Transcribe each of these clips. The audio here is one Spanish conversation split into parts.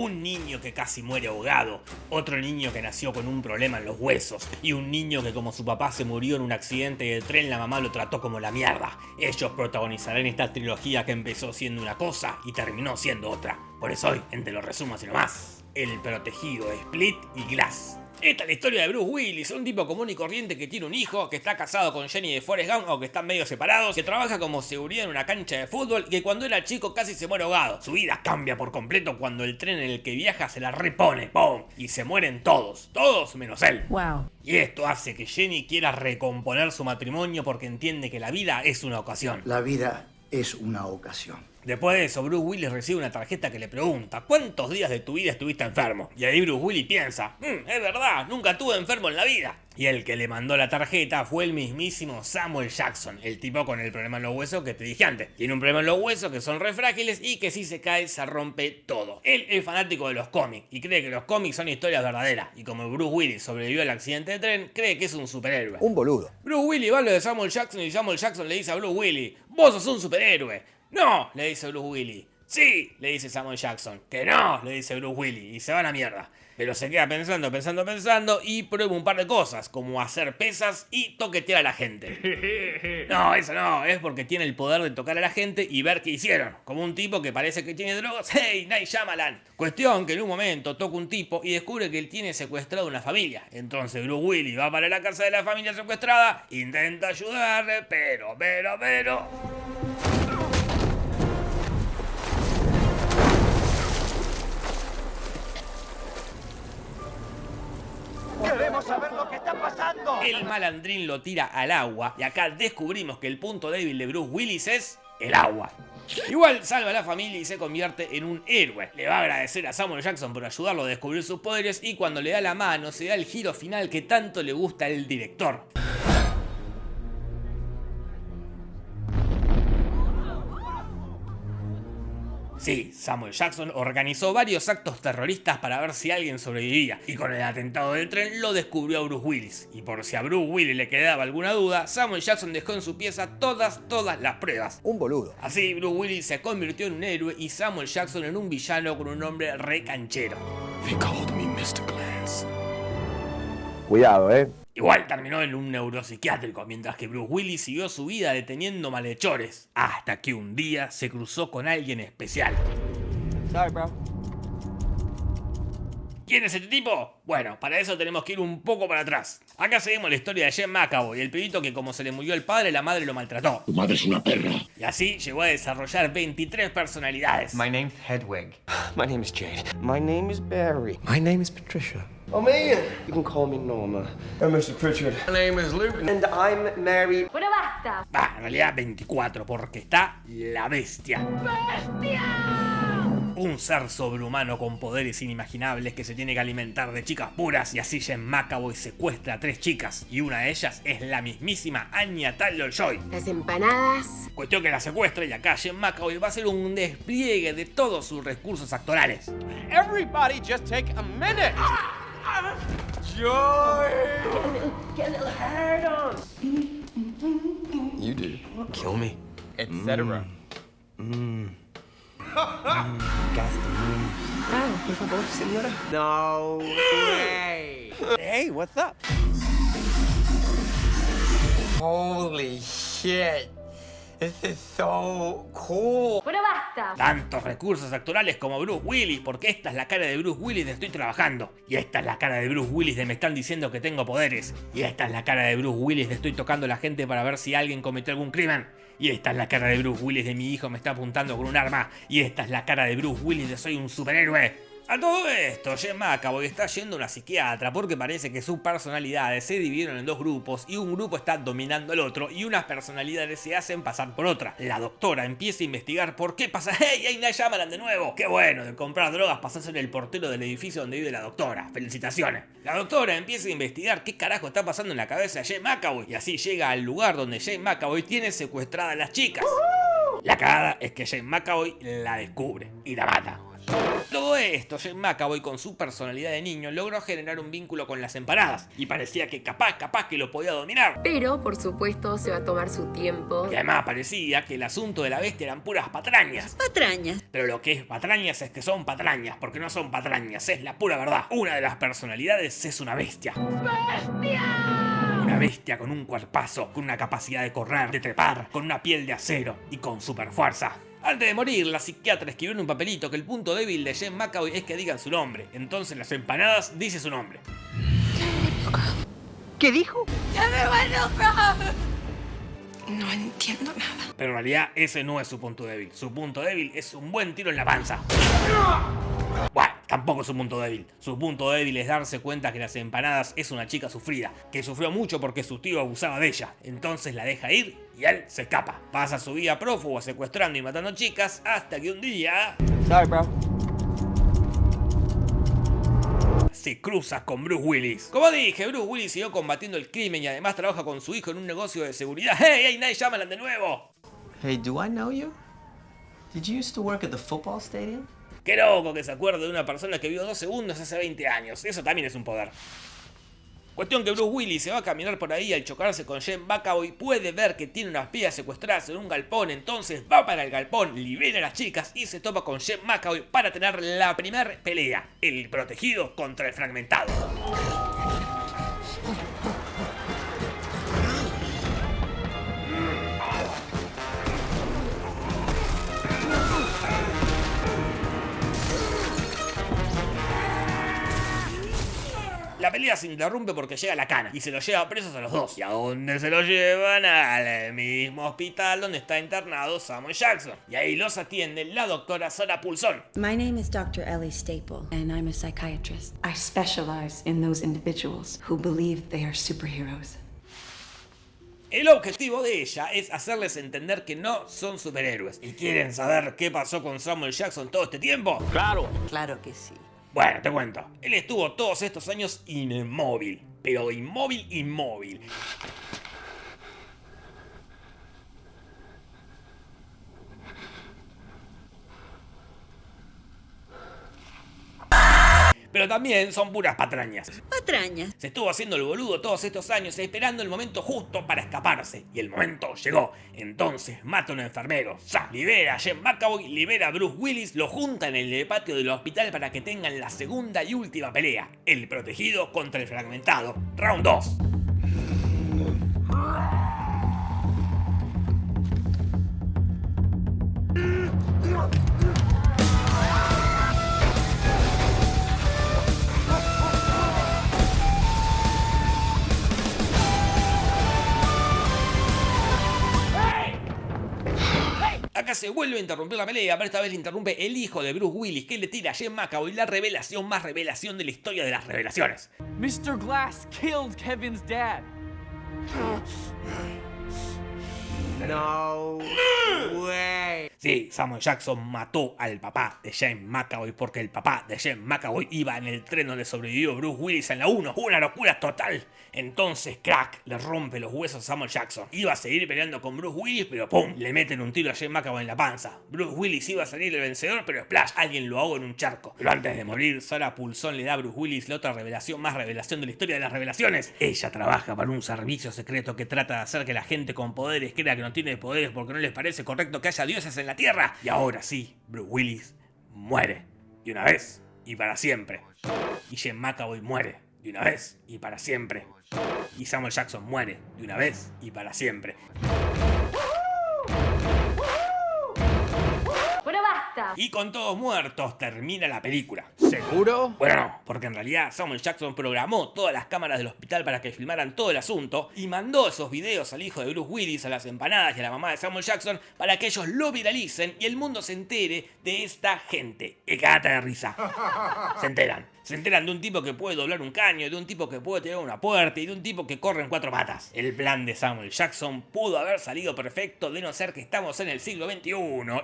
un niño que casi muere ahogado, otro niño que nació con un problema en los huesos y un niño que como su papá se murió en un accidente de tren la mamá lo trató como la mierda. Ellos protagonizarán esta trilogía que empezó siendo una cosa y terminó siendo otra. Por eso hoy, entre los resumos y nomás, El Protegido, Split y Glass. Esta es la historia de Bruce Willis, un tipo común y corriente que tiene un hijo, que está casado con Jenny de Forrest Gump o que están medio separados, que trabaja como seguridad en una cancha de fútbol y que cuando era chico casi se muere ahogado. Su vida cambia por completo cuando el tren en el que viaja se la repone, ¡pum! Y se mueren todos, todos menos él. Wow. Y esto hace que Jenny quiera recomponer su matrimonio porque entiende que la vida es una ocasión. La vida es una ocasión. Después de eso, Bruce Willis recibe una tarjeta que le pregunta ¿Cuántos días de tu vida estuviste enfermo? Y ahí Bruce Willis piensa "Mm, es verdad, nunca estuve enfermo en la vida. Y el que le mandó la tarjeta fue el mismísimo Samuel Jackson, el tipo con el problema en los huesos que te dije antes. Tiene un problema en los huesos que son re frágiles y que si se cae se rompe todo. Él es fanático de los cómics y cree que los cómics son historias verdaderas. Y como Bruce Willis sobrevivió al accidente de tren, cree que es un superhéroe. Un boludo. Bruce Willis va a lo de Samuel Jackson y Samuel Jackson le dice a Bruce Willis, vos sos un superhéroe. No, le dice Bruce Willis. Sí, le dice Samuel Jackson. Que no, le dice Bruce Willis. Y se va a la mierda. Pero se queda pensando, pensando, pensando y prueba un par de cosas, como hacer pesas y toquetear a la gente. No, eso no, es porque tiene el poder de tocar a la gente y ver qué hicieron. Como un tipo que parece que tiene drogas. ¡Hey, Night Shyamalan! Cuestión que en un momento toca un tipo y descubre que él tiene secuestrado una familia. Entonces Bruce Willis va para la casa de la familia secuestrada, intenta ayudarle, pero, pero, pero... ¡Queremos saber lo que está pasando! El malandrín lo tira al agua y acá descubrimos que el punto débil de Bruce Willis es el agua. Igual salva a la familia y se convierte en un héroe. Le va a agradecer a Samuel Jackson por ayudarlo a descubrir sus poderes y cuando le da la mano se da el giro final que tanto le gusta al director. Sí, Samuel Jackson organizó varios actos terroristas para ver si alguien sobrevivía, y con el atentado del tren lo descubrió a Bruce Willis. Y por si a Bruce Willis le quedaba alguna duda, Samuel Jackson dejó en su pieza todas, todas las pruebas. Un boludo. Así, Bruce Willis se convirtió en un héroe y Samuel Jackson en un villano con un nombre re canchero. They called me Mr. Cuidado, eh. Igual terminó en un neuropsiquiátrico, mientras que Bruce Willis siguió su vida deteniendo malhechores, hasta que un día se cruzó con alguien especial. Sorry, bro. ¿Quién es este tipo? Bueno, para eso tenemos que ir un poco para atrás. Acá seguimos la historia de Jen McAvoy, el pibito que como se le murió el padre, la madre lo maltrató. Tu madre es una perra. Y así llegó a desarrollar 23 personalidades. My name's Hedwig. My name is Jade. My name is Barry. My name is Patricia. Oh, man. You can call me Norma. I'm Mr. Pritchard. My name is Luke. And I'm married. Bueno, basta. Bah, en realidad 24, porque está la bestia. Un ser sobrehumano con poderes inimaginables que se tiene que alimentar de chicas puras y así Jen McAvoy secuestra a tres chicas y una de ellas es la mismísima Anya Taylor-Joy. Las empanadas. Cuestión que la secuestra y acá Jen McAvoy va a hacer un despliegue de todos sus recursos actorales. Everybody just take a minute! Joy! Get a little hard on. You do. Kill me. Etc. Mmm. Ah, por favor, señora. No way. Hey, what's up? Holy shit. This is so cool. Bueno, basta. Tantos recursos actorales como Bruce Willis, porque esta es la cara de Bruce Willis de estoy trabajando. Y esta es la cara de Bruce Willis de me están diciendo que tengo poderes. Y esta es la cara de Bruce Willis de estoy tocando a la gente para ver si alguien cometió algún crimen. Y esta es la cara de Bruce Willis de mi hijo me está apuntando con un arma. Y esta es la cara de Bruce Willis de soy un superhéroe. A todo esto, Jen McAvoy está yendo a una psiquiatra porque parece que sus personalidades se dividieron en dos grupos y un grupo está dominando al otro y unas personalidades se hacen pasar por otra. La doctora empieza a investigar por qué pasa. ¡Hey, hey, Night Shyamalan de nuevo! ¡Qué bueno! De comprar drogas pasas en el portero del edificio donde vive la doctora. ¡Felicitaciones! La doctora empieza a investigar qué carajo está pasando en la cabeza de Jen McAvoy y así llega al lugar donde Jen McAvoy tiene secuestradas a las chicas. La cagada es que Jen McAvoy la descubre y la mata. Todo esto, Jane McAvoy con su personalidad de niño logró generar un vínculo con las empanadas y parecía que capaz, capaz que lo podía dominar. Pero, por supuesto, se va a tomar su tiempo. Y además parecía que el asunto de la bestia eran puras patrañas. Patrañas. Pero lo que es patrañas es que son patrañas, porque no son patrañas, es la pura verdad. Una de las personalidades es una bestia. Una bestia con un cuerpazo, con una capacidad de correr, de trepar, con una piel de acero y con super fuerza. Antes de morir, la psiquiatra escribió en un papelito que el punto débil de Jen McAvoy es que digan su nombre. Entonces las empanadas dice su nombre. ¿Qué dijo? No entiendo nada. Pero en realidad ese no es su punto débil. Su punto débil es un buen tiro en la panza. Tampoco es su punto débil. Su punto débil es darse cuenta que las empanadas es una chica sufrida, que sufrió mucho porque su tío abusaba de ella. Entonces la deja ir y él se escapa. Pasa su vida prófugo secuestrando y matando chicas hasta que un día Sorry, bro. se cruza con Bruce Willis. Como dije, Bruce Willis siguió combatiendo el crimen y además trabaja con su hijo en un negocio de seguridad. ¡Hey, hey, Night Shyamalan de nuevo! Hey, do I know you? Did you used to work at the football stadium? Qué loco que se acuerde de una persona que vio dos segundos hace 20 años. Eso también es un poder. Cuestión que Bruce Willis se va a caminar por ahí al chocarse con Jen McAvoy puede ver que tiene unas pías secuestradas en un galpón, entonces va para el galpón, libera a las chicas y se topa con Jen McAvoy para tener la primera pelea, el protegido contra el fragmentado. La pelea se interrumpe porque llega la cana y se los lleva presos a los dos. ¿Y a dónde se los llevan? Al mismo hospital donde está internado Samuel Jackson. Y ahí los atiende la doctora Sara Pulsón. My name is Dr. Ellie Staple, and I'm a psychiatrist. I specialize in those individuals who believe they are superheroes. El objetivo de ella es hacerles entender que no son superhéroes. ¿Y quieren saber qué pasó con Samuel Jackson todo este tiempo? Claro. Claro que sí. Bueno, te cuento. Él estuvo todos estos años inmóvil. Pero inmóvil, inmóvil. Pero también son puras patrañas. Patrañas. Se estuvo haciendo el boludo todos estos años esperando el momento justo para escaparse. Y el momento llegó. Entonces mata a un enfermero. Ya. Libera a Jen McAvoy, libera a Bruce Willis, lo junta en el patio del hospital para que tengan la segunda y última pelea. El protegido contra el fragmentado. Round 2. Acá se vuelve a interrumpir la pelea, pero esta vez le interrumpe el hijo de Bruce Willis, que le tira a Jen McAvoy la revelación más revelación de la historia de las revelaciones. Mr. Glass killed Kevin's dad. No way. Sí, Samuel Jackson mató al papá de James McAvoy porque el papá de James McAvoy iba en el tren donde sobrevivió Bruce Willis en la 1. Una locura total. Entonces, crack, le rompe los huesos a Samuel Jackson. Iba a seguir peleando con Bruce Willis, pero ¡pum! Le meten un tiro a James McAvoy en la panza. Bruce Willis iba a salir el vencedor, pero splash, alguien lo ahogó en un charco. Pero antes de morir, Sarah Pulsón le da a Bruce Willis la otra revelación más revelación de la historia de las revelaciones. Ella trabaja para un servicio secreto que trata de hacer que la gente con poderes crea que no tiene poderes porque no les parece correcto que haya dioses en la Tierra. Y ahora sí, Bruce Willis muere. Y una vez, y para siempre. Y Jen McAvoy muere. De una vez, y para siempre. Y Samuel Jackson muere. De una vez, y para siempre. Basta. Y con todos muertos termina la película. ¿Seguro? Bueno, no, porque en realidad Samuel Jackson programó todas las cámaras del hospital para que filmaran todo el asunto y mandó esos videos al hijo de Bruce Willis, a las empanadas y a la mamá de Samuel Jackson para que ellos lo viralicen y el mundo se entere de esta gente. Y cagate de risa. Se enteran. Se enteran de un tipo que puede doblar un caño, de un tipo que puede tirar una puerta y de un tipo que corre en cuatro patas. El plan de Samuel Jackson pudo haber salido perfecto de no ser que estamos en el siglo XXI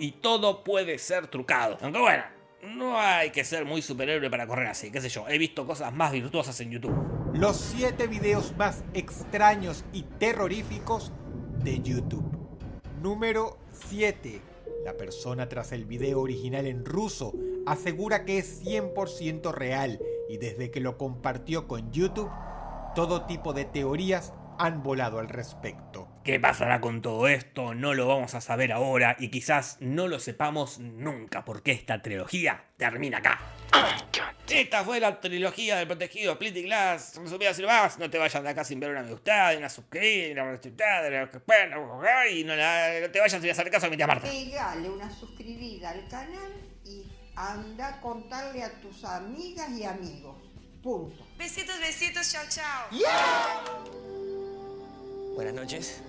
y todo puede ser trucado. Aunque bueno, no hay que ser muy superhéroe para correr así, qué sé yo. He visto cosas más virtuosas en YouTube. Los 7 videos más extraños y terroríficos de YouTube. Número 7. La persona tras el video original en ruso asegura que es 100% real y desde que lo compartió con YouTube, todo tipo de teorías han volado al respecto. ¿Qué pasará con todo esto? No lo vamos a saber ahora y quizás no lo sepamos nunca porque esta trilogía termina acá. Esta fue la trilogía del protegido Splitting Glass. Resumida sin más, no te vayas de acá sin ver una me gustada, una suscribida, una respetada, y no, la, no te vayas sin hacer caso a mi tía Marta. Pegale una suscribida al canal y anda a contarle a tus amigas y amigos. Punto. Besitos, besitos, chao, chao. Buenas noches.